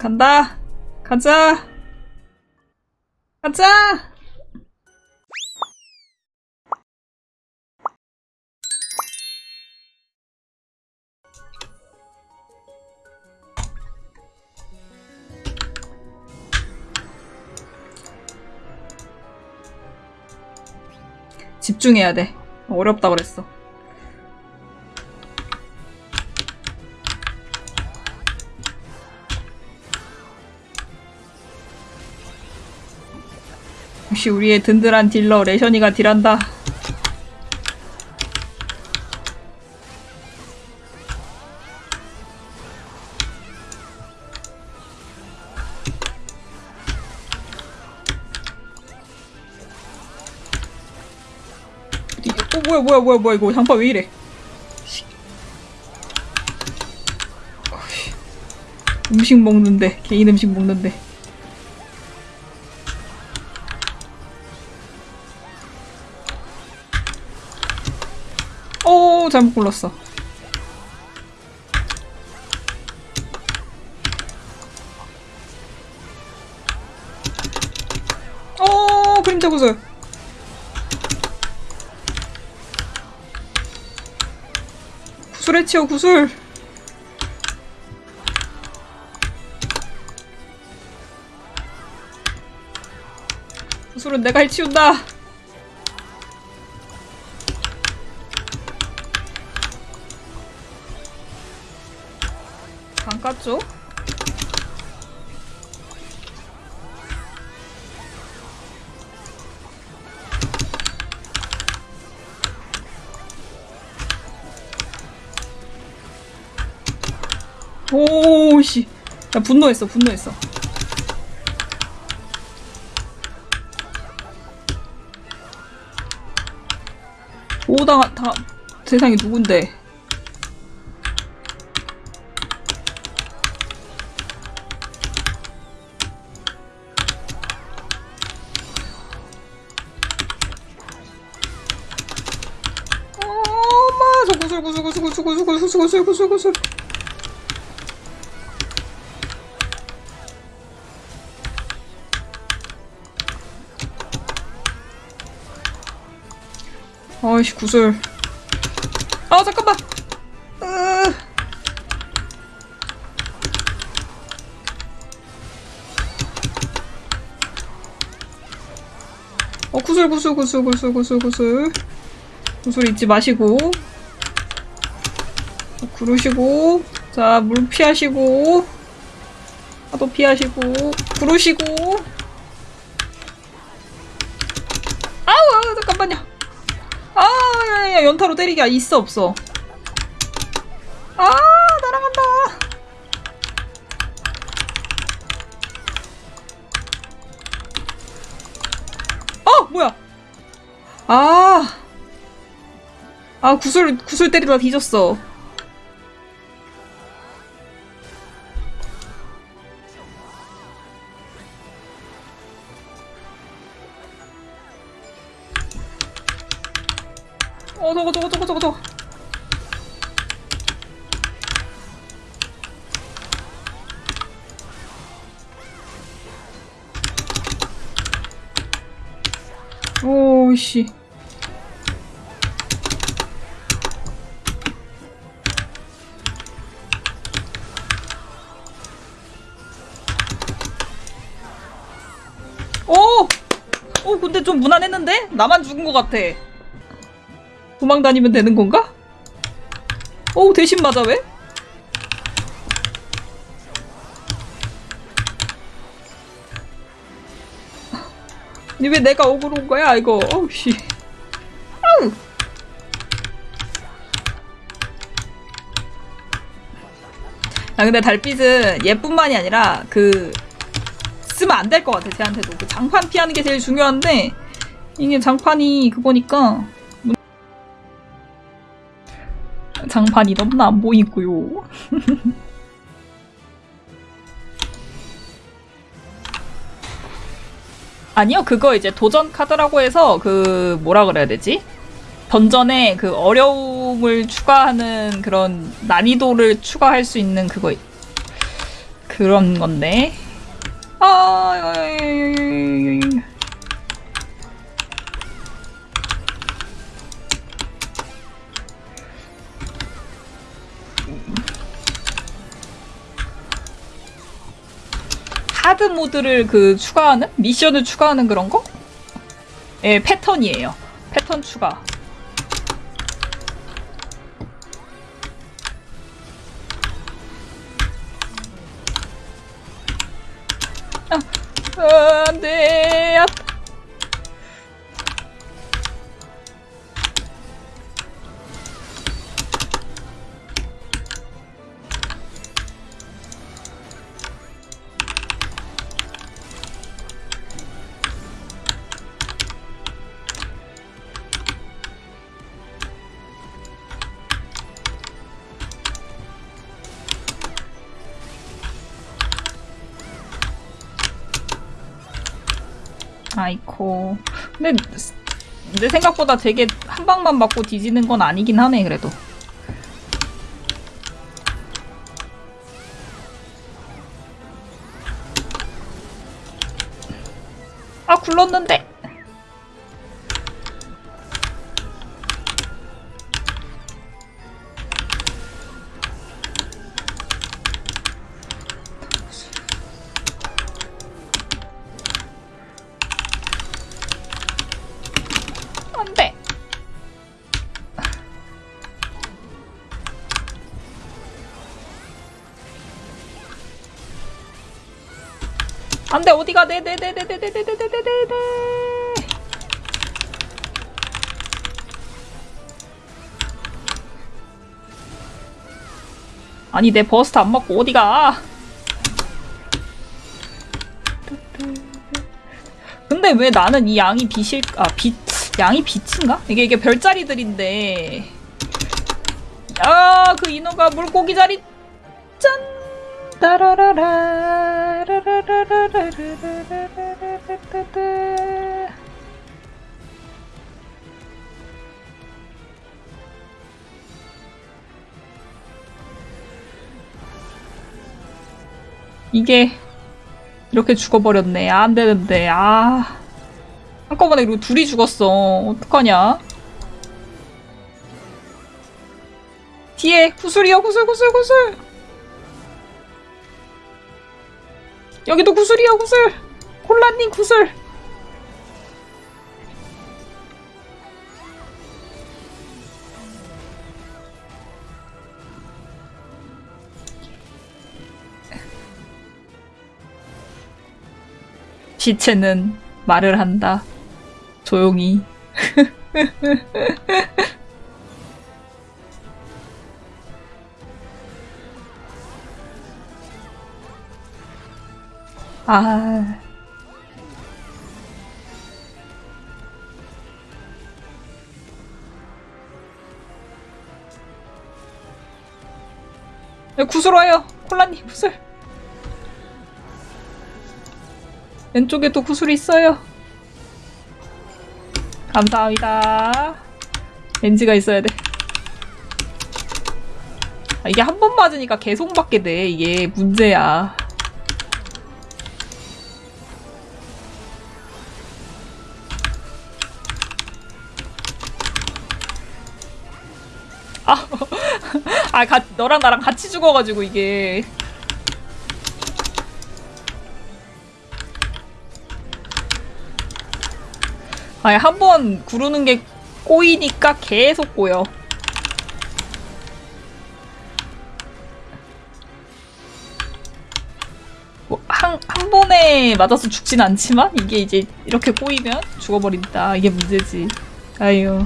간다. 가자. 가자. 집중해야 돼. 어렵다 그랬어. 역시 우리의 든든한 딜러 레션이가 딜한다. 어 뭐야 뭐야 뭐야 뭐야 이거 장파 왜 이래? 음식 먹는데 개인 음식 먹는데. 잘못 골랐어. 오 그림자 구슬. 구슬에 치워 구슬. 구슬은 내가 해치운다. 안 깠죠? 오씨. 야 분노했어 분노했어. 오다 다 세상이 누군데 수고 수고 수고 수고 수고 수고. 아이씨 구슬. 아 잠깐만. 으... 어 구슬 구슬 구슬 구슬 구슬 구슬. 구슬 잊지 마시고. 구르시고 자 물 피하시고 파도 피하시고 구르시고. 아우 잠깐만요. 아 야, 야, 연타로 때리기 있어 없어? 아 날아간다. 어 뭐야? 아. 아 구슬 구슬 때리다 뒤졌어. 저거 저거 저거. 오씨. 오! 오, 근데 좀 무난했는데? 나만 죽은 것 같아. 도망 다니면 되는 건가? 오, 대신 맞아, 왜? 아니, 왜 내가 억울한 거야, 이거? 어우, 씨. 아우! 아, 근데 달빛은 얘뿐만이 아니라, 그, 쓰면 안 될 것 같아 쟤한테도 그 장판 피하는 게 제일 중요한데 이게 장판이 그거니까 장판이 너무나 안 보이고요. 아니요, 그거 이제 도전 카드라고 해서 그 뭐라 그래야 되지? 던전에 그 어려움을 추가하는 그런 난이도를 추가할 수 있는 그거 그런 건데. 아, 하드 모드를 그 추가하는? 미션을 추가하는 그런 거? 예, 패턴이에요. 패턴 추가. 아, 안 돼. 아이코. 근데 내 생각보다 되게 한 방만 맞고 뒤지는 건 아니긴 하네 그래도. 아 굴렀는데. 안돼 어디가 네네네네네네네네네네 아니 내 버스트 안 맞고 어디가 근데 왜 나는 이 양이 빛일 아빛 양이 빛인가? 이게 이게 별자리들인데 야그 인어가 물고기 자리 짠 따라라라 라라라라라라라라라라라 이게 이렇게 죽어버렸네 안 되는데 아 한꺼번에 그리고 둘이 죽었어 어떡하냐 뒤에 구슬이야 구슬 구슬 구슬 여기도 구슬이야, 구슬. 콜라님 구슬. 시체는 말을 한다. 조용히. 아. 야, 구슬 와요. 콜라님 구슬. 왼쪽에 또 구슬이 있어요. 감사합니다. 렌즈가 있어야 돼. 아, 이게 한 번 맞으니까 계속 맞게 돼. 이게 문제야. 아, 아, 가, 너랑 나랑 같이 죽어가지고 이게. 아니, 한 번 구르는 게 꼬이니까 계속 꼬여. 뭐, 한, 한 번에 맞아서 죽진 않지만, 이게 이제 이렇게 꼬이면 죽어버린다. 이게 문제지. 아유.